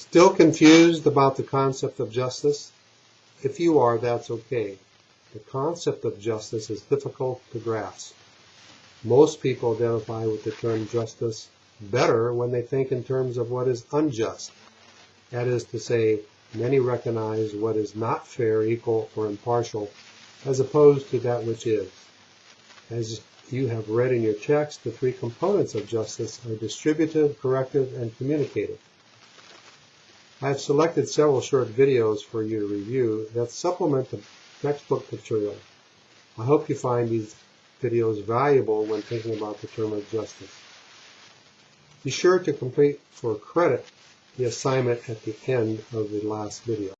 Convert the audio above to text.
Still confused about the concept of justice? If you are, that's okay. The concept of justice is difficult to grasp. Most people identify with the term justice better when they think in terms of what is unjust. That is to say, many recognize what is not fair, equal, or impartial, as opposed to that which is. As you have read in your text, the three components of justice are distributive, corrective, and communicative. I have selected several short videos for you to review that supplement the textbook material. I hope you find these videos valuable when thinking about the term of justice. Be sure to complete for credit the assignment at the end of the last video.